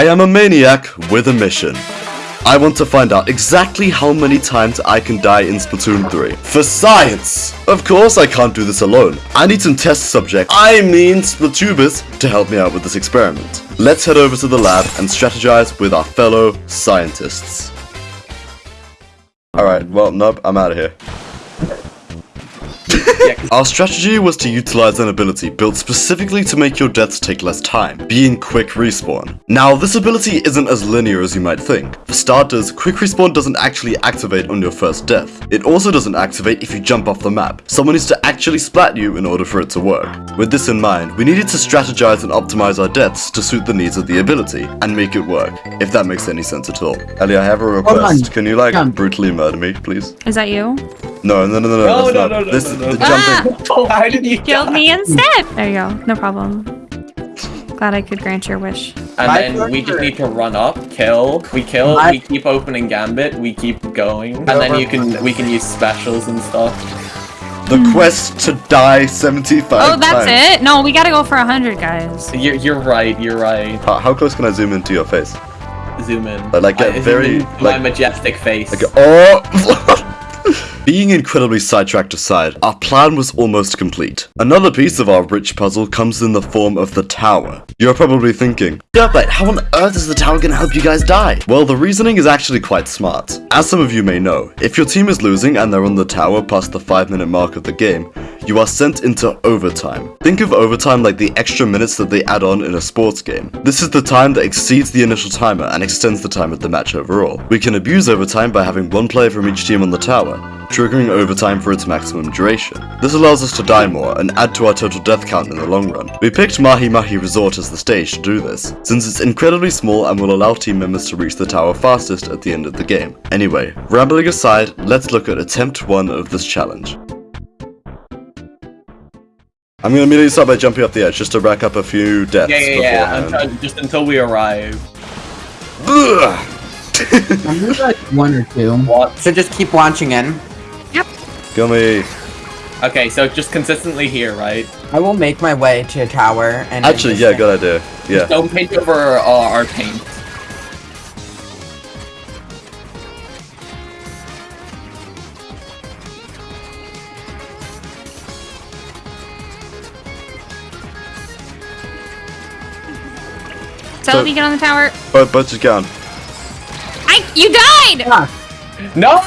I am a maniac with a mission. I want to find out exactly how many times I can die in Splatoon 3. For science! Of course I can't do this alone. I need some test subjects, I mean Splatubers, to help me out with this experiment. Let's head over to the lab and strategize with our fellow scientists. Alright, well, nope, I'm out of here. Our strategy was to utilize an ability built specifically to make your deaths take less time, being Quick Respawn. Now, this ability isn't as linear as you might think. For starters, Quick Respawn doesn't actually activate on your first death. It also doesn't activate if you jump off the map. Someone needs to actually splat you in order for it to work. With this in mind, we needed to strategize and optimize our deaths to suit the needs of the ability, and make it work, if that makes any sense at all. Ellie, I have a request. Can you like brutally murder me, please? Is that you? No, no, no, no, no, No, no, no, no, this no, is no, the no. jumping. Ah! Why did you Killed me instead! There you go. No problem. Glad I could grant your wish. And My then we just need to run up, kill, we kill, My- we keep opening gambit, we keep going, and then you can we can use specials and stuff. The quest to die 75 Oh, that's times. it? No, we gotta go for 100, guys. You're, you're right, you're right. How, how close can I zoom into your face? Zoom in. Like, get I- very, in my like- majestic face. Like, oh! Being incredibly sidetracked aside, our plan was almost complete. Another piece of our rich puzzle comes in the form of the tower. You're probably thinking, Dirtbite, how on earth is the tower gonna help you guys die? Well, the reasoning is actually quite smart. As some of you may know, if your team is losing and they're on the tower past the 5 minute mark of the game, you are sent into overtime. Think of overtime like the extra minutes that they add on in a sports game. This is the time that exceeds the initial timer and extends the time of the match overall. We can abuse overtime by having one player from each team on the tower, triggering overtime for its maximum duration. This allows us to die more and add to our total death count in the long run. We picked Mahi Mahi Resort as the stage to do this, since it's incredibly small and will allow team members to reach the tower fastest at the end of the game. Anyway, rambling aside, let's look at attempt 1 of this challenge. I'm gonna immediately start by jumping off the edge just to rack up a few deaths yeah, yeah, yeah. beforehand. Until, just until we arrive. I'm gonna like one or two. What? So just keep launching in. Gummy. Okay, so just consistently here, right? I will make my way to a tower and. Actually, yeah, good idea. Yeah. Don't paint over uh, our paint. So, So- if you get on the tower. But, but just get on. I- You died! Yeah. No!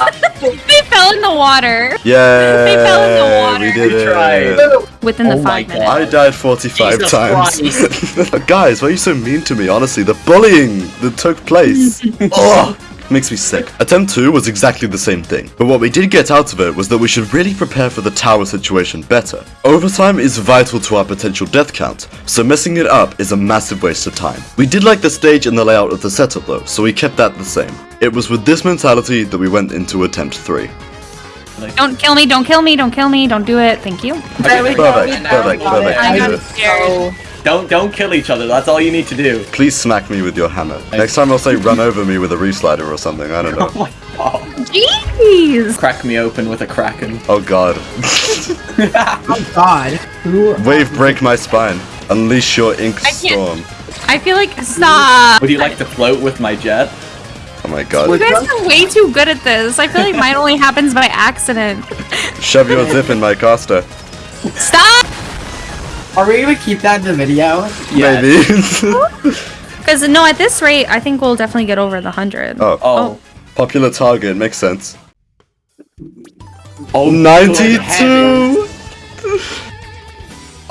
They fell in the water. Yeah. They fell in the water. We did We it. tried. Within Oh the my five God. minutes. I died 45 Jesus times. Guys, why are you so mean to me? Honestly, the bullying that took place. Ugh. Makes me sick. Attempt 2 was exactly the same thing, but what we did get out of it was that we should really prepare for the tower situation better. Overtime is vital to our potential death count, so messing it up is a massive waste of time. We did like the stage and the layout of the setup though, so we kept that the same. It was with this mentality that we went into attempt 3. Don't kill me, don't kill me, don't kill me, don't do it. Thank you. There we go. Perfect, perfect, we got it. perfect. I got Good. scared. Don't don't kill each other. That's all you need to do. Please smack me with your hammer. Next time I'll say run over me with a Reefslider or something, I don't know. Oh my god. Jeez! Crack me open with a kraken. Oh god. Oh God. Who? Wave break my spine. Unleash your ink I can't- storm. I feel like stop. Would you like to float with my jet? Oh my god. You guys are way too good at this. I feel like mine only happens by accident. Shove your zip in my caster. Stop! Are we gonna keep that in the video? Yes. Maybe. Because no, at this rate, I think we'll definitely get over the hundred. oh. Oh. oh. Popular target, makes sense. Oh, 92!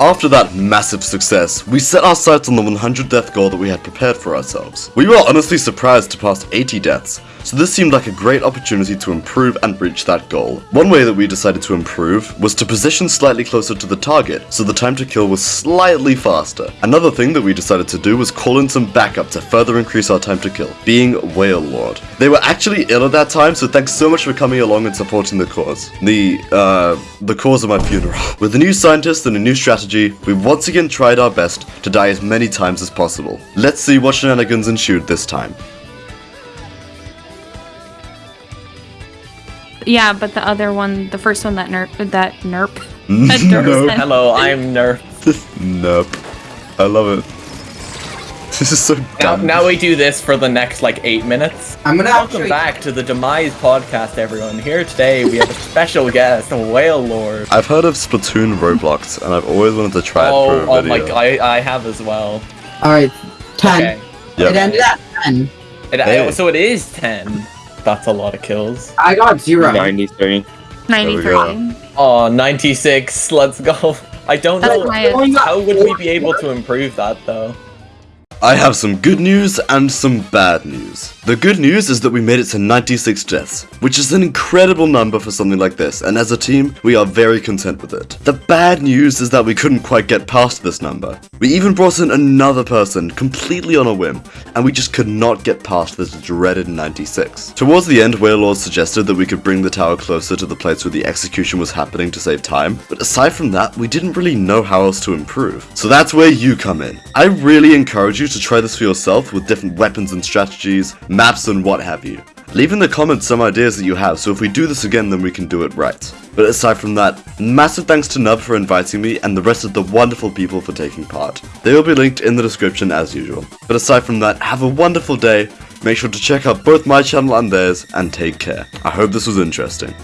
After that massive success, we set our sights on the 100 death goal that we had prepared for ourselves. We were honestly surprised to pass 80 deaths, so this seemed like a great opportunity to improve and reach that goal. One way that we decided to improve was to position slightly closer to the target, so the time to kill was slightly faster. Another thing that we decided to do was call in some backup to further increase our time to kill, being Wailord. They were actually ill at that time, so thanks so much for coming along and supporting the cause. The, uh, the cause of my funeral. With a new scientist and a new strategy, we once again tried our best to die as many times as possible. Let's see what shenanigans ensued this time. Yeah, but the other one, the first one that nerp, that nerp, mm. that nerp Nope. Hello, I'm Nerf. nope. I love it. This is so Now, dumb. now we do this for the next like eight minutes. I'm gonna Welcome actually. back to the Demise podcast, everyone. Here today we have a special guest, a Wailord. I've heard of Splatoon Roblox, and I've always wanted to try it Oh, for a oh video. my god, I, I have as well. All right, ten. Okay. Yep. It ended at ten. It, Hey. So it is 10. That's a lot of kills. I got zero. 93. 93. Oh, 96. Let's go. I don't That's know. How would we be able to improve that though? I have some good news and some bad news. The good news is that we made it to 96 deaths, which is an incredible number for something like this, and as a team, we are very content with it. The bad news is that we couldn't quite get past this number. We even brought in another person completely on a whim, and we just could not get past this dreaded 96. Towards the end, Wailord suggested that we could bring the tower closer to the place where the execution was happening to save time, but aside from that, we didn't really know how else to improve. So that's where you come in. I really encourage you to try this for yourself with different weapons and strategies, maps and what have you. Leave in the comments some ideas that you have, so if we do this again, then we can do it right. But aside from that, massive thanks to Nub for inviting me and the rest of the wonderful people for taking part. They will be linked in the description as usual. But aside from that, have a wonderful day, make sure to check out both my channel and theirs, and take care. I hope this was interesting.